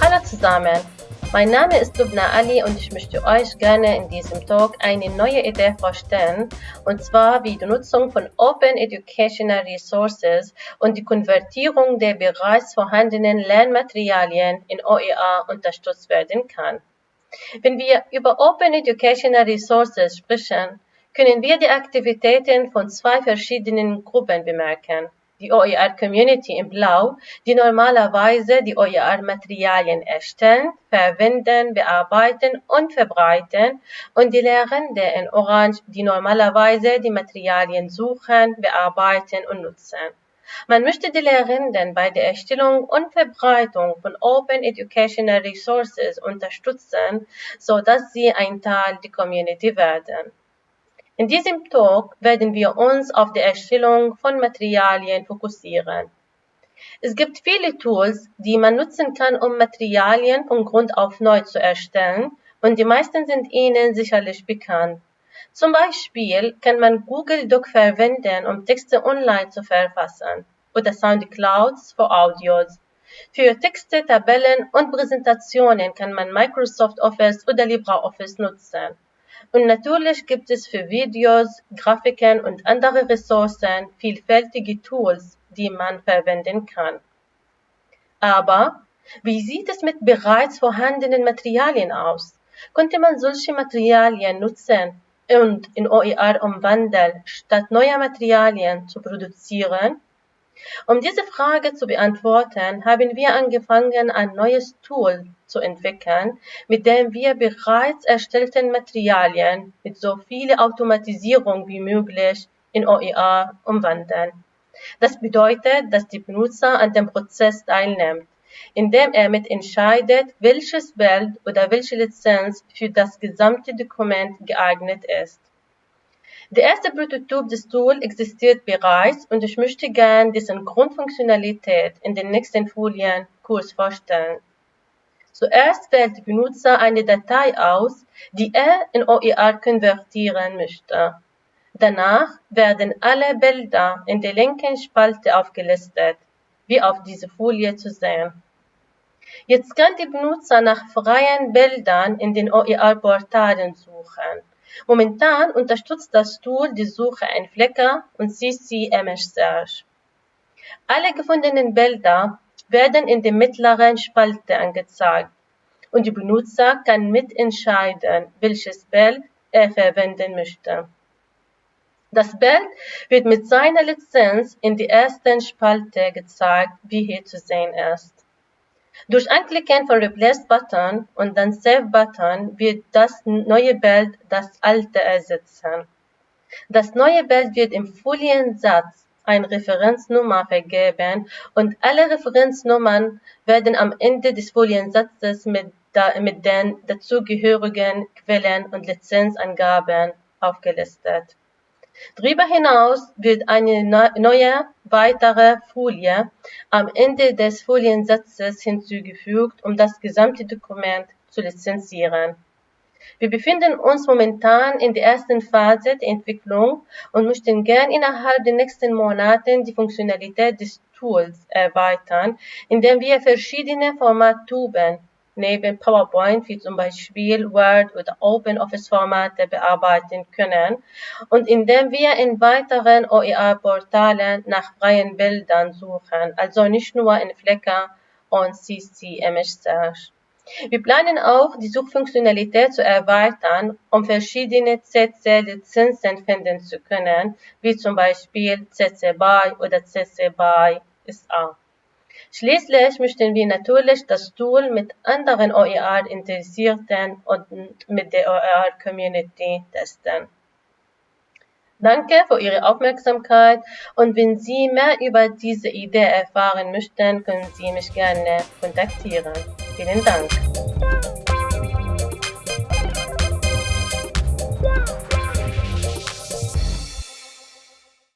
Hallo zusammen, mein Name ist Lubna Ali und ich möchte euch gerne in diesem Talk eine neue Idee vorstellen, und zwar wie die Nutzung von Open Educational Resources und die Konvertierung der bereits vorhandenen Lernmaterialien in OER unterstützt werden kann. Wenn wir über Open Educational Resources sprechen, können wir die Aktivitäten von zwei verschiedenen Gruppen bemerken. Die OER-Community in Blau, die normalerweise die OER-Materialien erstellen, verwenden, bearbeiten und verbreiten, und die Lehrenden in Orange, die normalerweise die Materialien suchen, bearbeiten und nutzen. Man möchte die Lehrenden bei der Erstellung und Verbreitung von Open Educational Resources unterstützen, so dass sie ein Teil der Community werden. In diesem Talk werden wir uns auf die Erstellung von Materialien fokussieren. Es gibt viele Tools, die man nutzen kann, um Materialien von Grund auf neu zu erstellen, und die meisten sind Ihnen sicherlich bekannt. Zum Beispiel kann man Google Doc verwenden, um Texte online zu verfassen, oder SoundClouds für Audios. Für Texte, Tabellen und Präsentationen kann man Microsoft Office oder LibreOffice nutzen. Und natürlich gibt es für Videos, Grafiken und andere Ressourcen vielfältige Tools, die man verwenden kann. Aber wie sieht es mit bereits vorhandenen Materialien aus? Könnte man solche Materialien nutzen und in OER umwandeln, statt neue Materialien zu produzieren? Um diese Frage zu beantworten, haben wir angefangen, ein neues Tool zu entwickeln, mit dem wir bereits erstellten Materialien mit so viel Automatisierung wie möglich in OER umwandeln. Das bedeutet, dass der Benutzer an dem Prozess teilnimmt, indem er mitentscheidet, welches Bild oder welche Lizenz für das gesamte Dokument geeignet ist. Der erste Prototyp des Tools existiert bereits und ich möchte gern dessen Grundfunktionalität in den nächsten Folien kurz vorstellen. Zuerst wählt der Benutzer eine Datei aus, die er in OER konvertieren möchte. Danach werden alle Bilder in der linken Spalte aufgelistet, wie auf dieser Folie zu sehen. Jetzt kann der Benutzer nach freien Bildern in den OER-Portalen suchen. Momentan unterstützt das Tool die Suche in Flickr und CC Image Search. Alle gefundenen Bilder werden in der mittleren Spalte angezeigt und der Benutzer kann mitentscheiden, welches Bild er verwenden möchte. Das Bild wird mit seiner Lizenz in der ersten Spalte gezeigt, wie hier zu sehen ist. Durch Anklicken von Replace-Button und dann Save-Button wird das neue Bild das alte ersetzen. Das neue Bild wird im Foliensatz eine Referenznummer vergeben und alle Referenznummern werden am Ende des Foliensatzes mit, mit den dazugehörigen Quellen und Lizenzangaben aufgelistet. Darüber hinaus wird eine neue weitere Folie am Ende des Foliensatzes hinzugefügt, um das gesamte Dokument zu lizenzieren. Wir befinden uns momentan in der ersten Phase der Entwicklung und möchten gern innerhalb der nächsten Monate die Funktionalität des Tools erweitern, indem wir verschiedene Formattuben neben PowerPoint wie zum Beispiel Word oder OpenOffice-Formate bearbeiten können und indem wir in weiteren OER-Portalen nach freien Bildern suchen, also nicht nur in Flickr und CC Image Search. Wir planen auch, die Suchfunktionalität zu erweitern, um verschiedene CC-Lizenzen finden zu können, wie zum Beispiel CC BY oder CC BY SA. Schließlich möchten wir natürlich das Tool mit anderen OER-Interessierten und mit der OER-Community testen. Danke für Ihre Aufmerksamkeit und wenn Sie mehr über diese Idee erfahren möchten, können Sie mich gerne kontaktieren. Vielen Dank.